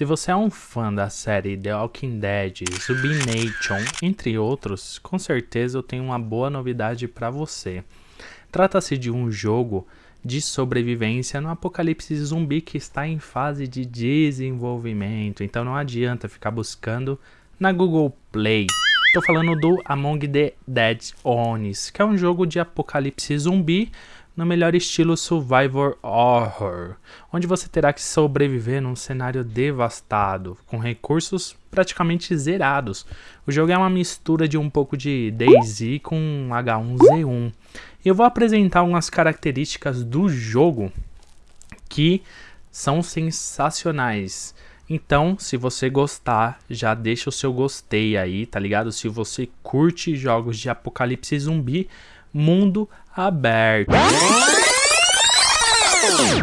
Se você é um fã da série The Walking Dead, Nation, entre outros, com certeza eu tenho uma boa novidade para você. Trata-se de um jogo de sobrevivência no apocalipse zumbi que está em fase de desenvolvimento, então não adianta ficar buscando na Google Play. Estou falando do Among the Dead Onis, que é um jogo de apocalipse zumbi no melhor estilo Survivor Horror, onde você terá que sobreviver num cenário devastado, com recursos praticamente zerados. O jogo é uma mistura de um pouco de DayZ com H1Z1. E eu vou apresentar algumas características do jogo que são sensacionais. Então, se você gostar, já deixa o seu gostei aí, tá ligado? Se você curte jogos de apocalipse zumbi, mundo aberto.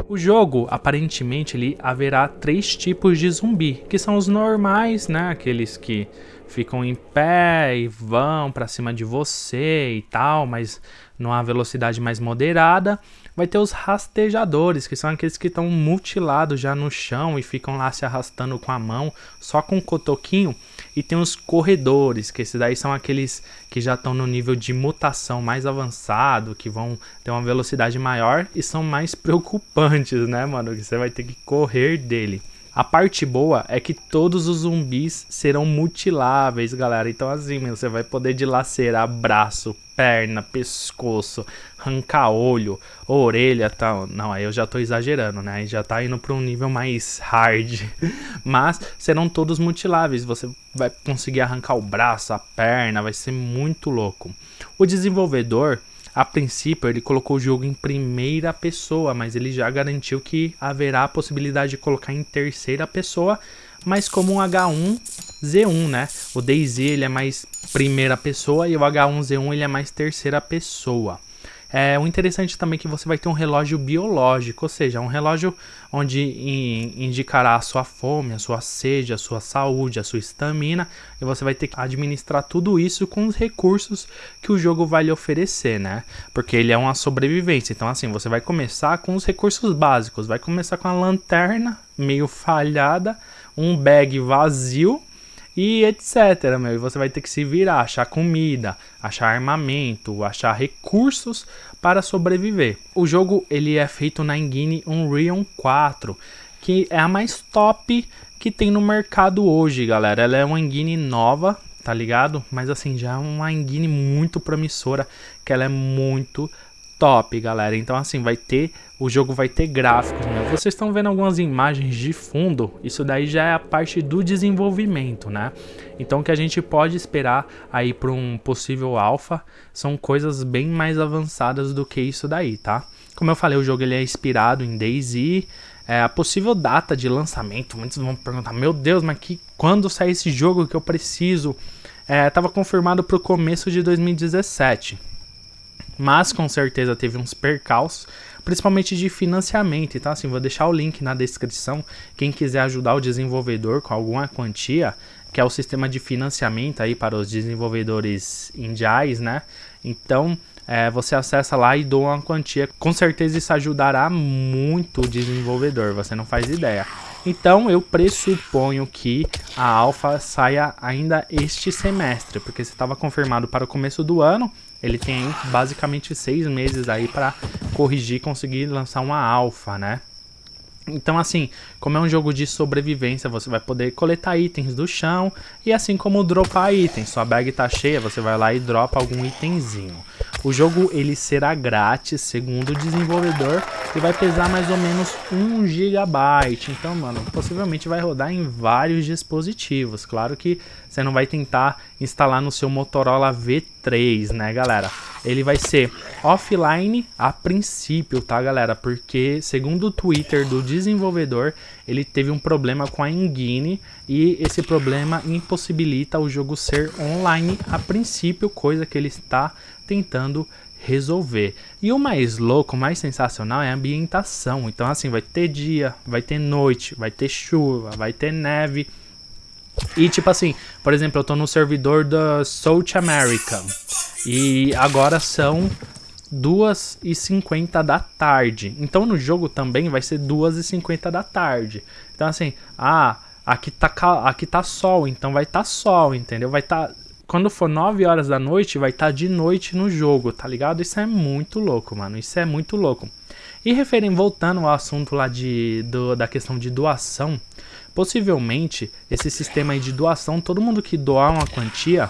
O jogo, aparentemente, ele haverá três tipos de zumbi, que são os normais, né? Aqueles que ficam em pé e vão para cima de você e tal, mas numa velocidade mais moderada. Vai ter os rastejadores, que são aqueles que estão mutilados já no chão e ficam lá se arrastando com a mão, só com um cotoquinho. E tem os corredores, que esses daí são aqueles que já estão no nível de mutação mais avançado, que vão ter uma velocidade maior e são mais preocupantes, né, mano? Que você vai ter que correr dele. A parte boa é que todos os zumbis serão mutiláveis, galera. Então assim, você vai poder dilacerar braço, perna, pescoço, arrancar olho, orelha, tal. Não, aí eu já tô exagerando, né? Aí já tá indo para um nível mais hard. Mas serão todos mutiláveis. Você vai conseguir arrancar o braço, a perna, vai ser muito louco. O desenvolvedor a princípio, ele colocou o jogo em primeira pessoa, mas ele já garantiu que haverá a possibilidade de colocar em terceira pessoa, mas como um H1Z1, né? O DayZ ele é mais primeira pessoa e o H1Z1 ele é mais terceira pessoa. É, o interessante também é que você vai ter um relógio biológico, ou seja, um relógio onde indicará a sua fome, a sua sede, a sua saúde, a sua estamina, e você vai ter que administrar tudo isso com os recursos que o jogo vai lhe oferecer, né? Porque ele é uma sobrevivência. Então, assim, você vai começar com os recursos básicos, vai começar com a lanterna meio falhada, um bag vazio e etc, meu. E você vai ter que se virar, achar comida, achar armamento, achar recursos para sobreviver. O jogo ele é feito na engine Unreal 4, que é a mais top que tem no mercado hoje, galera. Ela é uma engine nova, tá ligado? Mas assim, já é uma engine muito promissora, que ela é muito top, galera. Então assim, vai ter, o jogo vai ter gráficos, né? Vocês estão vendo algumas imagens de fundo, isso daí já é a parte do desenvolvimento, né? Então o que a gente pode esperar aí para um possível alpha são coisas bem mais avançadas do que isso daí, tá? Como eu falei, o jogo ele é inspirado em DayZ, é, a possível data de lançamento, muitos vão perguntar, meu Deus, mas que, quando sai esse jogo que eu preciso? Estava é, confirmado para o começo de 2017 mas com certeza teve uns percalços, principalmente de financiamento. Então, assim, vou deixar o link na descrição. Quem quiser ajudar o desenvolvedor com alguma quantia, que é o sistema de financiamento aí para os desenvolvedores indiais, né? Então, é, você acessa lá e doa uma quantia. Com certeza isso ajudará muito o desenvolvedor, você não faz ideia. Então eu pressuponho que a alfa saia ainda este semestre, porque se estava confirmado para o começo do ano, ele tem basicamente seis meses aí para corrigir e conseguir lançar uma alfa, né? Então, assim, como é um jogo de sobrevivência, você vai poder coletar itens do chão e assim como dropar itens. Sua bag tá cheia, você vai lá e dropa algum itemzinho. O jogo ele será grátis, segundo o desenvolvedor, e vai pesar mais ou menos 1 GB. Então, mano, possivelmente vai rodar em vários dispositivos. Claro que você não vai tentar instalar no seu Motorola V3, né, galera? Ele vai ser offline a princípio, tá, galera? Porque, segundo o Twitter do desenvolvedor, ele teve um problema com a engine e esse problema impossibilita o jogo ser online a princípio, coisa que ele está tentando resolver. E o mais louco, o mais sensacional é a ambientação. Então assim, vai ter dia, vai ter noite, vai ter chuva, vai ter neve. E tipo assim, por exemplo, eu tô no servidor da South America. E agora são 2h50 da tarde. Então no jogo também vai ser 2h50 da tarde. Então assim, ah, aqui tá, aqui tá sol, então vai tá sol, entendeu? Vai. Tá, quando for 9 horas da noite, vai estar tá de noite no jogo, tá ligado? Isso é muito louco, mano. Isso é muito louco. E referem, voltando ao assunto lá de, do, da questão de doação, possivelmente esse sistema de doação, todo mundo que doar uma quantia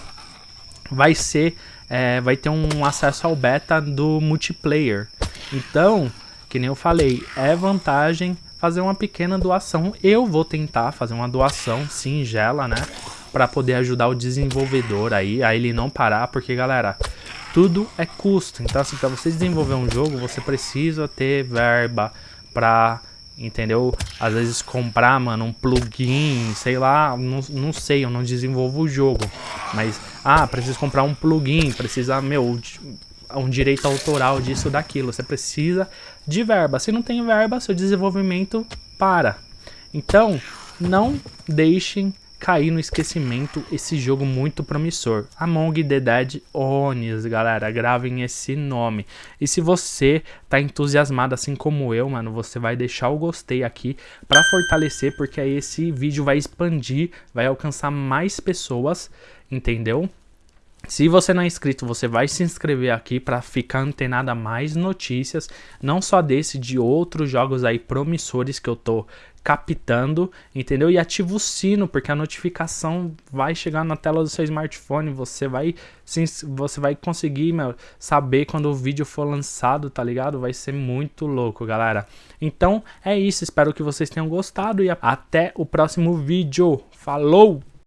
vai ser, é, vai ter um acesso ao beta do multiplayer. Então, que nem eu falei, é vantagem fazer uma pequena doação. Eu vou tentar fazer uma doação singela, né? Para poder ajudar o desenvolvedor aí, a ele não parar, porque galera, tudo é custo. Então assim, para você desenvolver um jogo, você precisa ter verba para entendeu? Às vezes comprar, mano, um plugin, sei lá, não, não sei, eu não desenvolvo o jogo. Mas, ah, preciso comprar um plugin, precisa, meu, um direito autoral disso, daquilo. Você precisa de verba. Se não tem verba, seu desenvolvimento para. Então, não deixem cair no esquecimento esse jogo muito promissor. Among the Dead Onis, galera, gravem esse nome. E se você tá entusiasmado assim como eu, mano, você vai deixar o gostei aqui para fortalecer, porque aí esse vídeo vai expandir, vai alcançar mais pessoas, entendeu? Se você não é inscrito, você vai se inscrever aqui para ficar antenado a mais notícias, não só desse, de outros jogos aí promissores que eu tô captando, entendeu? E ativa o sino, porque a notificação vai chegar na tela do seu smartphone, você vai você vai conseguir, meu, saber quando o vídeo for lançado, tá ligado? Vai ser muito louco, galera. Então, é isso, espero que vocês tenham gostado e até o próximo vídeo. Falou!